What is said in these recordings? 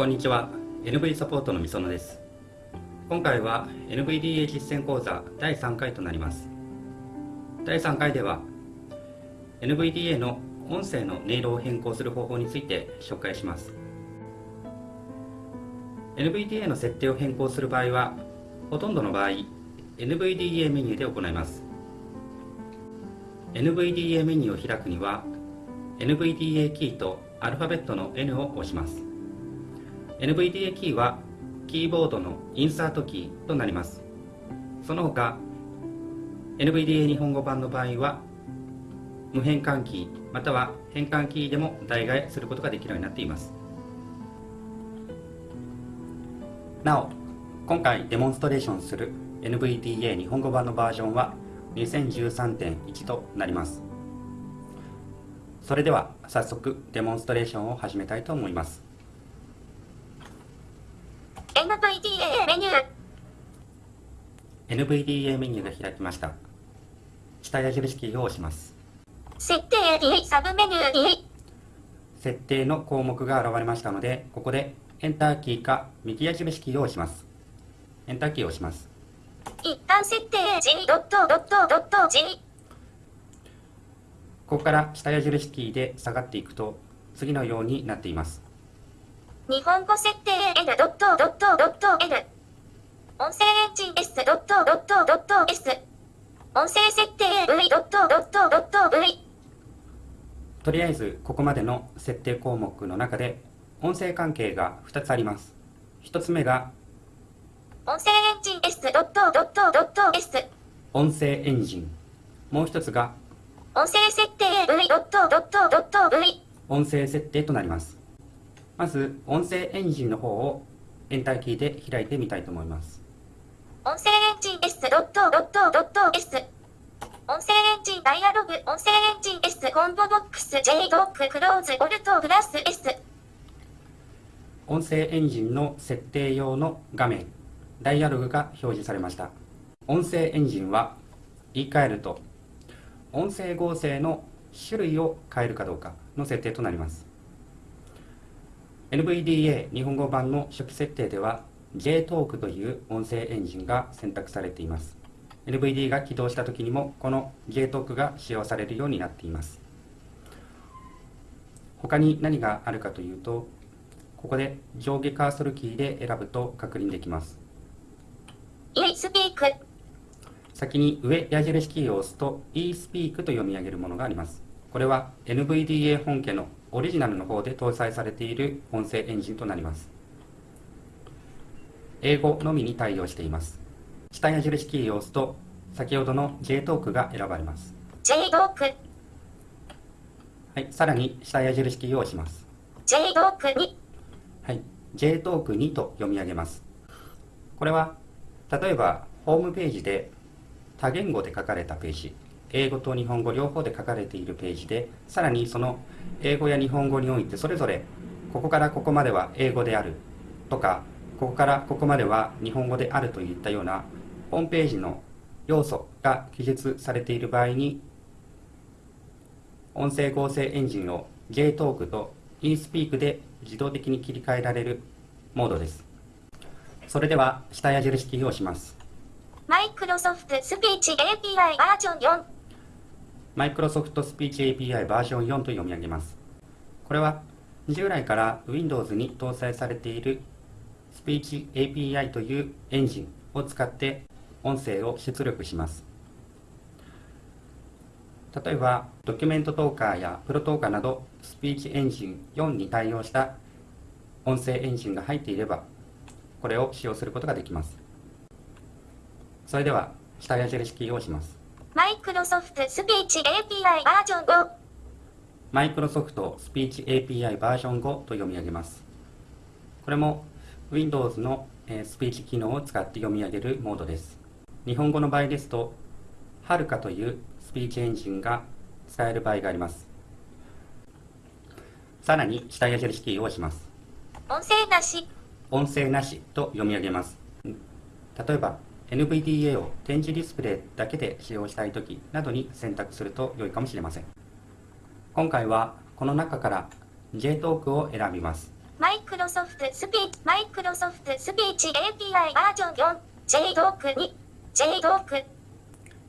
こんにちは。NV サポートのみそのです。今回は NVDA 実践講座第3回となります。第3回では NVDA の音声の音色を変更する方法について紹介します。NVDA の設定を変更する場合はほとんどの場合 NVDA メニューで行います。NVDA メニューを開くには NVDA キーとアルファベットの N を押します。NVDA キーはキーボードのインサートキーとなります。その他 NVDA 日本語版の場合は無変換キーまたは変換キーでも代替えすることができるようになっています。なお今回デモンストレーションする NVDA 日本語版のバージョンは2013.1となります。それでは早速デモンストレーションを始めたいと思います NVDA メニュー NVDA メニューが開きました。下矢印キーを押します。設定サブメニュー設定の項目が現れましたのでここでエンターキーか右矢印キーを押します。エンターキーを押します。一旦設定 G ドットドットドット G ここから下矢印キーで下がっていくと次のようになっています。日本語設定 L ドットドットドット L 音声エンジン S ドットドットドット S 音声設定 V ドットドットドット V とりあえずここまでの設定項目の中で音声関係が2つあります。1つ目が音声エンジン S ドットドットドット S 音声エンジン。もう1つが音声設定 V ドットドットドット V 音声設定となります。まず音声エンジンの方をエンターキーで開いてみたいと思います音声エンジン S ドットドットドット S 音声エンジンダイアログ音声エンジン S コンボボックス J ドッククローズボルトプラス S 音声エンジンの設定用の画面ダイアログが表示されました。音声エンジンは言い換えると音声合成の種類を変えるかどうかの設定となります。NVDA 日本語版の初期設定では JTalk という音声エンジンが選択されています。NVD が起動した時にもこの JTalk が使用されるようになっています。他に何があるかというとここで上下カーソルキーで選ぶと確認できます。E スピーク先に上矢印キーを押すと eSpeak と読み上げるものがあります。これは NVDA 本家のオリジナルの方で搭載されている音声エンジンとなります英語のみに対応しています。下矢印キーを押すと先ほどの JTalk が選ばれます。J ドック。はい、さらに下矢印キーを押します。J ドックに。はい JTalk2 と読み上げます。これは例えばホームページで多言語で書かれたページ英語と日本語両方で書かれているページでさらにその英語や日本語においてそれぞれここからここまでは英語であるとかここからここまでは日本語であるといったようなホームページの要素が記述されている場合に音声合成エンジンを JTalk と eSpeak で自動的に切り替えられるモードです。それでは下矢印キーを押します。マイクロソフトスピーチ API バージョン4マイクロソフトスピーチ API バージョン4と読み上げます。これは従来から Windows に搭載されているスピーチ API というエンジンを使って音声を出力します。例えばドキュメントトーカーやプロトーカーなどスピーチエンジン4に対応した音声エンジンが入っていればこれを使用することができます。それでは下矢印キーを押します。マイクロソフトスピーチ API バージョン5マイクロソフトスピーチ API バージョン5と読み上げます。これも Windows のえースピーチ機能を使って読み上げるモードです。日本語の場合ですとはるかというスピーチエンジンが使える場合があります。さらに下矢印キーを押します。音声なし。音声なしと読み上げます。例えば NVDA を展示ディスプレイだけで使用したいときなどに選択すると良いかもしれません。今回はこの中から JTalk を選びますマイクロソフトスピーチ、マイクロソフトスピーチ API バージョン4、JDoc 2、JDoc。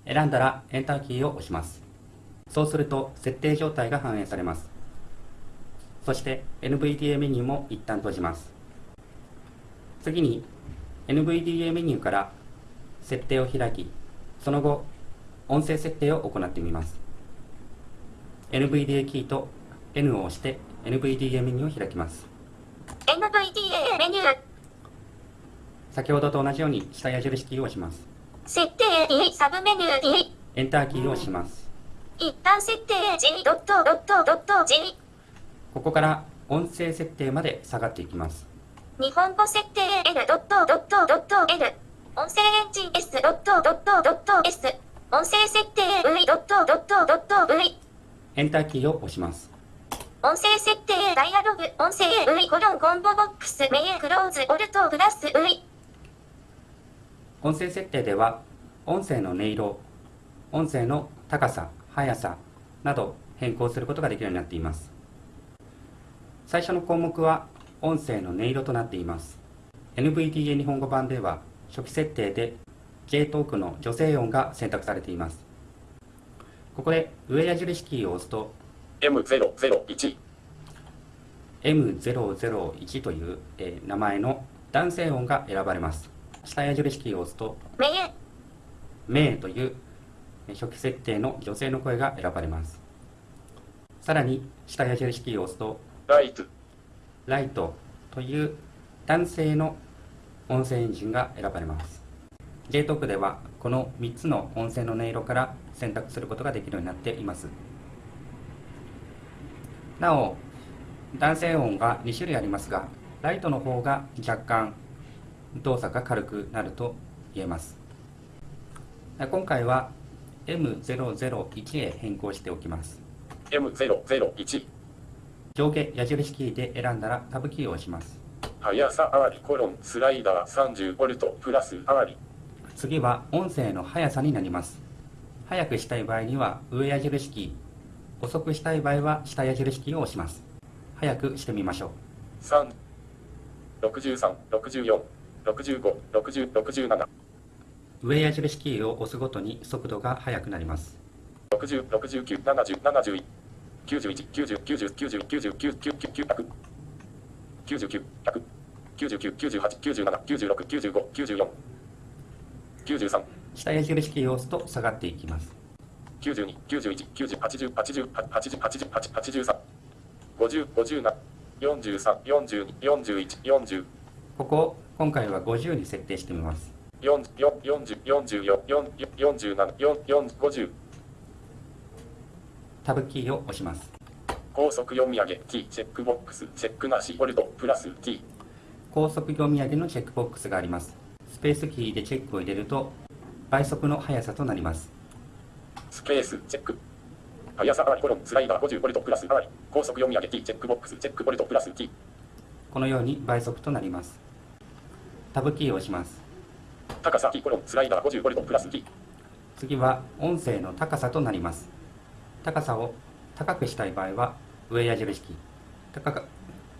選んだらエンターキーを押します。そうすると設定状態が反映されます。そして NVDA メニューも一旦閉じます。次に NVDA メニューから設定を開き、その後音声設定を行ってみます。NVDA キーと N を押して NVDA メニューを開きます。NVDA メニュー。先ほどと同じように下矢印キーを押します。設定 D サブメニュー D。エンターキーを押します。一旦設定 G ドットドットドット G。ここから音声設定まで下がっていきます。日本語設定 L ドットドットドット L。音声エンジン S ドットドットドット S。音声設定 V ドットドットドット V。エンターキーを押します。音声設定ダイアログ音声 V コロンコンボボックスメイクローズオルトプラス V。音声設定では音声の音色、音声の高さ、速さなど変更することができるようになっています。最初の項目は音声の音色となっています。NVDA 日本語版では初期設定で J トークの女性音が選択されています。ここで上矢印キーを押すと M001 M001 という、えー名前の男性音が選ばれます。下矢印キーを押すとメイン。名というえー初期設定の女性の声が選ばれます。さらに下矢印キーを押すとライトライトという男性の音声エンジンが選ばれます。JTalk ではこの3つの音声の音色から選択することができるようになっています。なお、男性音が2種類ありますが、ライトの方が若干動作が軽くなると言えます。今回は M001 へ変更しておきます。M001 上下矢印キーで選んだらタブキーを押します。速さあわりコロンスライダー 30V プラスあわり次は音声の速さになります速くしたい場合には上矢印キー遅くしたい場合は下矢印キーを押します。速くしてみましょう。3 63 64 65 60 67上矢印キーを押すごとに速度が速くなります。60 69 70 71 91 90 90 90 90 90 9 99 100 99 98 97 96 95 94 93下矢印キーを押すと下がっていきます92、91、90、80、80、80、80、83、50、57、43、42、41、40、ここを今回は50に設定してみます。40、40、44、47、4 50、タブキーを押します。高速読み上げ、T、チェックボックス、チェックなし、ホルト、プラス T、高速読み上げのチェックボックスがあります。スペースキーでチェックを入れると倍速の速さとなりますスペース、チェック。速さりコロン、スライダー50ボルトプラスり、高速読み上げ、T、チェックボックス、チェックボルトプラス T、このように倍速となります。タブキーを押します。高さ T コロン、スライダー50ボルトプラス T、次は音声の高さとなります。高さを高くしたい場合は上矢印キー。高か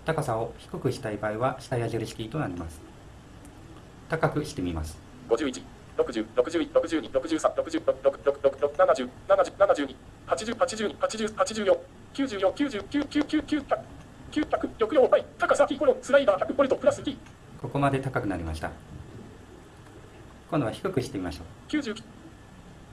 高さを低くしたい場合は下矢印キーとなります。高くしてみます。51、60、61、62、63、60、66、70、70、72、80、82、80、84、94、99、99、100、900、抑揚倍、高さ T コロン、スライダー100ボルトプラス T、ここまで高くなりました。今度は低くしてみましょう。90、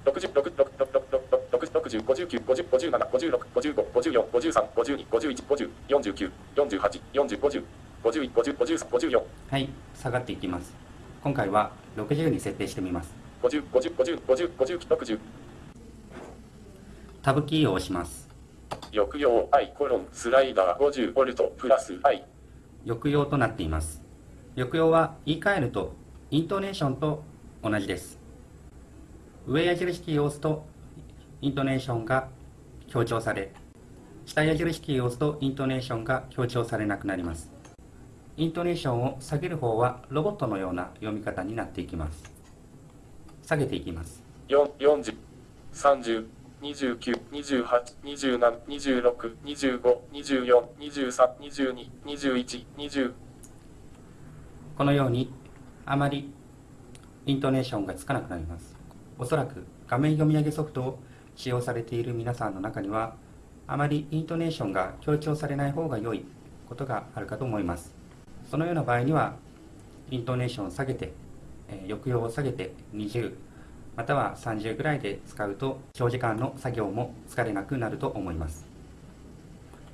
60、6、6、6、6、60、59、50、57、56、55、54、53、52、51、50、49、48、40、50、51、50、53、54、はい下がっていきます今回は60に設定してみます。50、50、50、50、50、60、タブキーを押します。抑揚 I コロン、スライダー50ボルトプラス I、抑揚となっています。抑揚は言い換えるとイントネーションと同じです。上矢印キーを押すとイントネーションが強調され下矢印キーを押すとイントネーションが強調されなくなりますイントネーションを下げる方はロボットのような読み方になっていきます。下げていきます。4 40、30、29、28、27、26、25、24、23、22、21、20このようにあまりイントネーションがつかなくなります。おそらく画面読み上げソフトを使用されている皆さんの中にはあまりイントネーションが強調されない方が良いことがあるかと思いますそのような場合にはイントネーションを下げて、えー抑揚を下げて20または30ぐらいで使うと長時間の作業も疲れなくなると思います。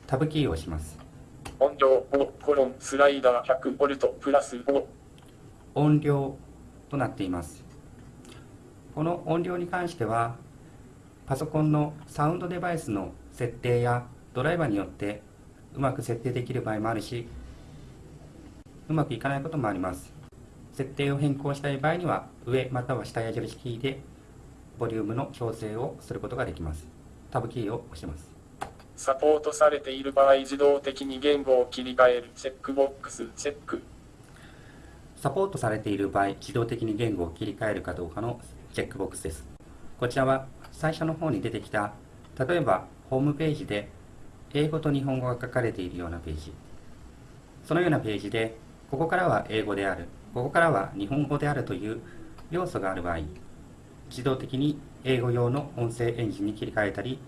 タブキーを押します。音量5コロンスライダー100ボルトプラス5音量となっています。この音量に関してはパソコンのサウンドデバイスの設定やドライバーによってうまく設定できる場合もあるしうまくいかないこともあります。設定を変更したい場合には上または下矢印キーでボリュームの調整をすることができます。タブキーを押します。サポートされている場合自動的に言語を切り替える。チェックボックスチェック。サポートされている場合、自動的に言語を切り替えるかどうかのチェックボックスです。こちらは最初の方に出てきた、例えばホームページで英語と日本語が書かれているようなページ。そのようなページで、ここからは英語である、ここからは日本語であるという要素がある場合、自動的に英語用の音声エンジンに切り替えたり、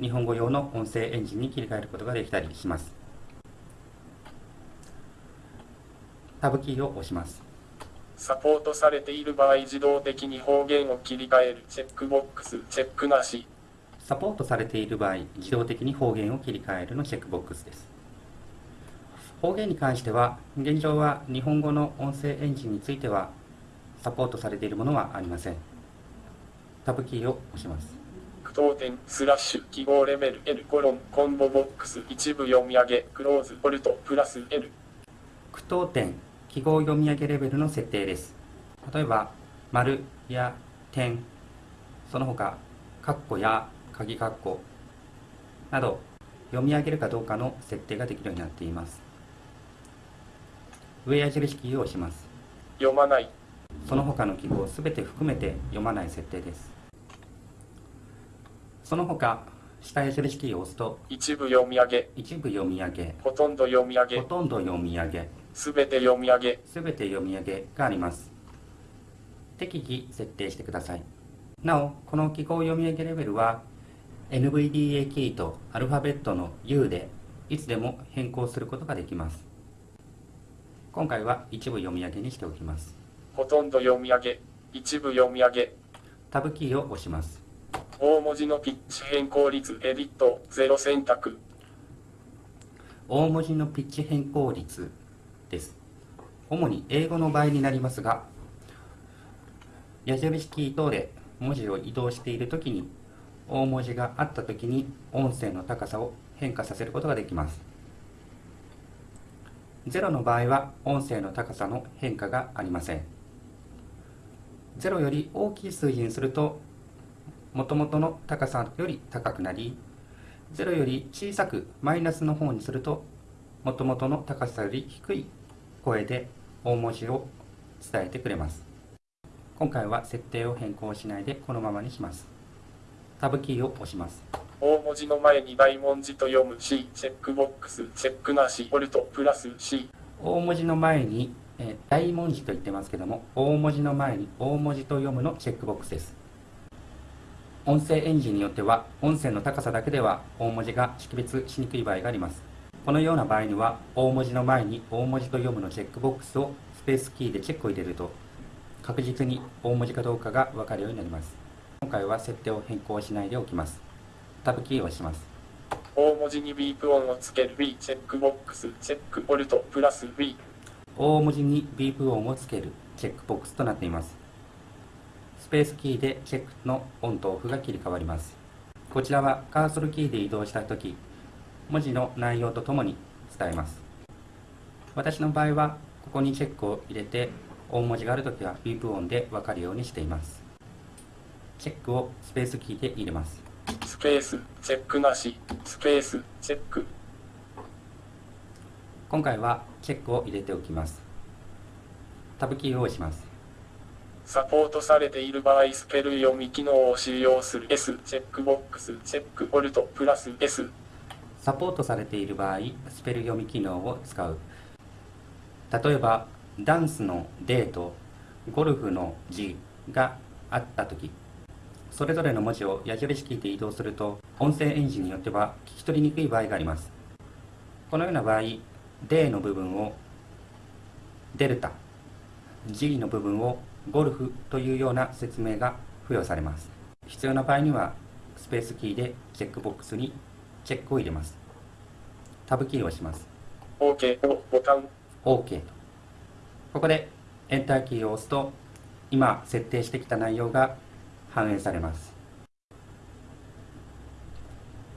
日本語用の音声エンジンに切り替えることができたりします。タブキーを押します。サポートされている場合自動的に方言を切り替えるチェックボックスチェックなしサポートされている場合、自動的に方言を切り替えるのチェックボックスです。方言に関しては、現状は日本語の音声エンジンについてはサポートされているものはありません。タブキーを押します。句読点スラッシュ記号レベル L コロンコンボボックス一部読み上げクローズボルトプラス L 句読点、記号読み上げレベルの設定です。例えば、丸や点、その他、カッコや鍵カッコなど、読み上げるかどうかの設定ができるようになっています。上矢印キーを押します。読まないその他の記号をすべて含めて読まない設定です。その他、下矢印キーを押すと、一部読み上げ一部読み上げ、ほとんど読み上げほとんど読み上げ、すべて読み上げすべて読み上げがあります。適宜設定してください。なお、この記号読み上げレベルは NVDA キーとアルファベットの U でいつでも変更することができます。今回は一部読み上げにしておきます。ほとんど読み上げ一部読み上げタブキーを押します。大文字のピッチ変更率エディットゼロ選択大文字のピッチ変更率です。主に英語の場合になりますが、矢印キー等で文字を移動しているときに、大文字があったときに音声の高さを変化させることができます。0の場合は音声の高さの変化がありません。0より大きい数字にすると、元々の高さより高くなり、0より小さくマイナスの方にすると元々の高さより低い声で大文字を伝えてくれます今回は設定を変更しないでこのままにしますタブキーを押します。大文字の前に大文字と読む C チェックボックスチェックなしボルトプラス C 大文字の前に、えー大文字と言ってますけども大文字の前に大文字と読むのチェックボックスです。音声エンジンによっては音声の高さだけでは大文字が識別しにくい場合があります。このような場合には大文字の前に大文字と読むのチェックボックスをスペースキーでチェックを入れると確実に大文字かどうかが分かるようになります今回は設定を変更しないでおきます。タブキーを押します。大文字にビープ音をつける B チェックボックスチェックボルトプラス B 大文字にビープ音をつけるチェックボックスとなっています。スペースキーでチェックのオンとオフが切り替わります。こちらはカーソルキーで移動したとき文字の内容とともに伝えます。私の場合はここにチェックを入れて大文字があるときはビープ音で分かるようにしていますチェックをスペースキーで入れます。スペースチェックなし。スペースチェック。今回はチェックを入れておきます。タブキーを押します。サポートされている場合スペル読み機能を使用する。S チェックボックス。チェックオルトプラス。S サポートされている場合スペル読み機能を使う。例えばダンスの D とゴルフの G があった時それぞれの文字を矢印キーで移動すると音声エンジンによっては聞き取りにくい場合があります。このような場合 D の部分をデルタ G の部分をゴルフというような説明が付与されます。必要な場合にはスペースキーでチェックボックスにチェックを入れます。タブキーを押します。OK をボタン。OK とここでエンターキーを押すと今設定してきた内容が反映されます。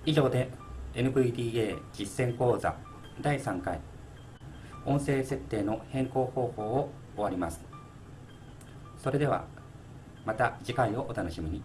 以上で NVDA 実践講座第3回音声設定の変更方法を終わります。それではまた次回をお楽しみに。